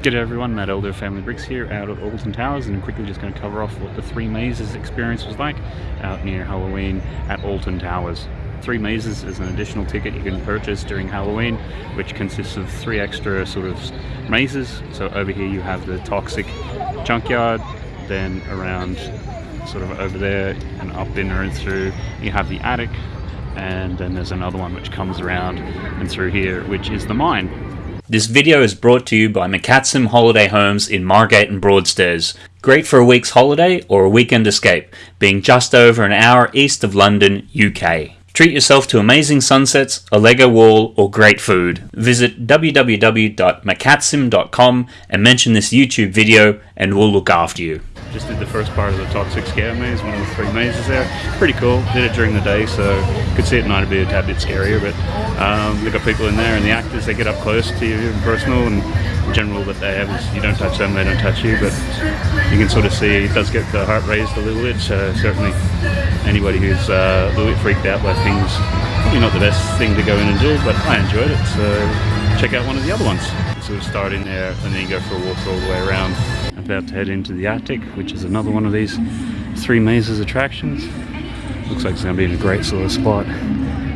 G'day everyone, Matt Elder Family Bricks here out at Alton Towers and I'm quickly just going to cover off what the Three Mazes experience was like out near Halloween at Alton Towers. Three Mazes is an additional ticket you can purchase during Halloween which consists of three extra sort of mazes. So over here you have the Toxic Junkyard, then around sort of over there and up in and through you have the Attic and then there's another one which comes around and through here which is the Mine. This video is brought to you by McCatsim Holiday Homes in Margate and Broadstairs. Great for a week's holiday or a weekend escape, being just over an hour east of London, UK. Treat yourself to amazing sunsets, a Lego wall, or great food. Visit www.mccatsim.com and mention this YouTube video and we'll look after you. Just did the first part of the Toxic Scare Maze, one of the three mazes there. Pretty cool. Did it during the day, so could see it night it'd be a tad bit scarier. But um, they've got people in there, and the actors they get up close to you and personal. And the general that they have is you don't touch them, they don't touch you. But you can sort of see it does get the heart raised a little bit. So certainly anybody who's uh, a little bit freaked out by things, probably not the best thing to go in and do. But I enjoyed it, so check out one of the other ones. So we start in there, and then you go for a walk all the way around about to head into the Attic, which is another one of these three mazes attractions. Looks like it's going to be in a great sort of spot.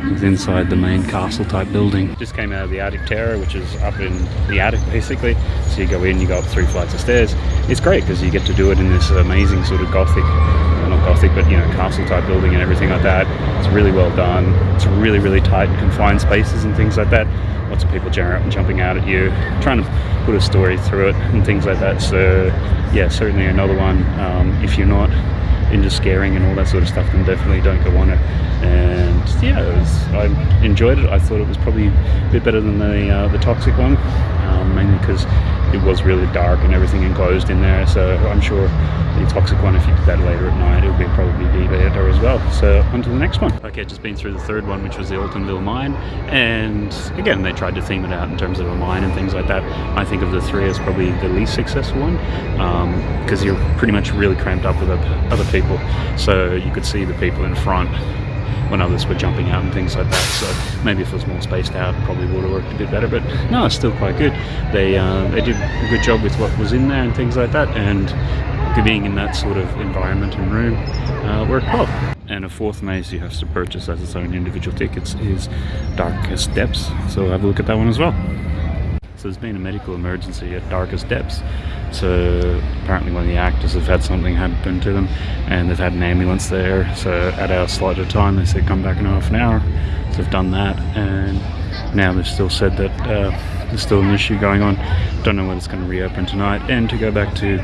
Inside the main castle type building. Just came out of the attic tower, which is up in the attic basically. So you go in, you go up three flights of stairs. It's great because you get to do it in this amazing sort of gothic, well, not gothic, but you know, castle type building and everything like that. It's really well done. It's really, really tight and confined spaces and things like that lots of people jumping out at you, trying to put a story through it and things like that. So yeah, certainly another one. Um, if you're not into scaring and all that sort of stuff, then definitely don't go on it. And yeah, was, I enjoyed it. I thought it was probably a bit better than the uh, the toxic one, um, mainly because it was really dark and everything enclosed in there. So I'm sure the toxic one, if you did that later at night, it would be probably be. So on to the next one. Okay, just been through the third one, which was the Altonville mine. And again, they tried to theme it out in terms of a mine and things like that. I think of the three as probably the least successful one because um, you're pretty much really cramped up with other people. So you could see the people in front when others were jumping out and things like that. So maybe if it was more spaced out, probably would have worked a bit better. But no, it's still quite good. They uh, they did a good job with what was in there and things like that, and being in that sort of environment and room uh, worked well. And a fourth maze you have to purchase as its own individual tickets is Darkest Depths. So have a look at that one as well. So there's been a medical emergency at Darkest Depths. So apparently one of the actors have had something happen to them and they've had an ambulance there. So at our slotted time they said come back in half an hour. So they've done that and now they've still said that uh, there's still an issue going on. Don't know whether it's going to reopen tonight and to go back to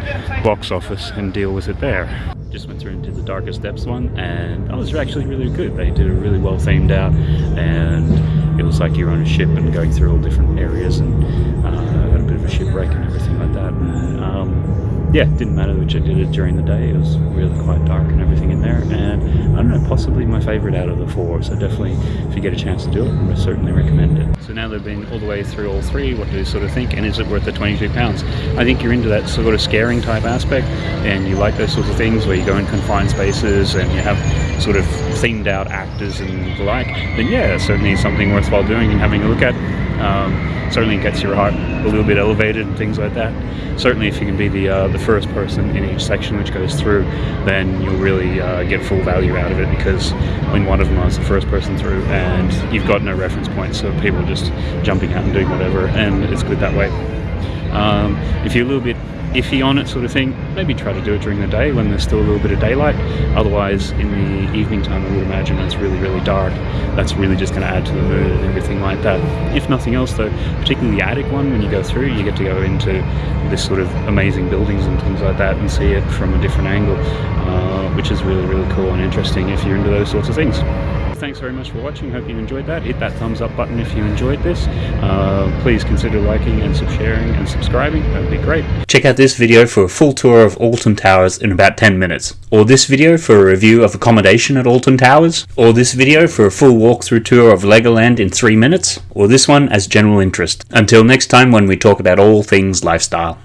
box office and deal with it there. Just went through into the Darkest Depths one and that was actually really good. They did a really well themed out and it was like you're on a ship and going through all different areas and uh, had a bit of a shipwreck and everything like that. And, um, yeah, it didn't matter which I did it during the day. It was really quite dark and everything in there. And I don't know, possibly my favourite out of the four. So definitely, if you get a chance to do it, I certainly recommend it. So now they've been all the way through all three. What do you sort of think? And is it worth the 22 pounds? I think you're into that sort of scaring type aspect, and you like those sorts of things where you go in confined spaces and you have sort of themed out actors and the like, then yeah, certainly something worthwhile doing and having a look at. Um, certainly gets your heart a little bit elevated and things like that. Certainly if you can be the uh, the first person in each section which goes through, then you'll really uh, get full value out of it because when one of them was the first person through and you've got no reference point, so people are just jumping out and doing whatever and it's good that way. Um, if you're a little bit iffy on it sort of thing, maybe try to do it during the day when there's still a little bit of daylight. Otherwise, in the evening time, I would imagine it's really, really dark. That's really just going to add to the mood and everything like that. If nothing else, though, particularly the attic one, when you go through, you get to go into this sort of amazing buildings and things like that and see it from a different angle, uh, which is really, really cool and interesting if you're into those sorts of things thanks very much for watching. Hope you enjoyed that. Hit that thumbs up button if you enjoyed this. Uh, please consider liking and sharing and subscribing. That would be great. Check out this video for a full tour of Alton Towers in about 10 minutes. Or this video for a review of accommodation at Alton Towers. Or this video for a full walkthrough tour of Legoland in 3 minutes. Or this one as general interest. Until next time when we talk about all things lifestyle.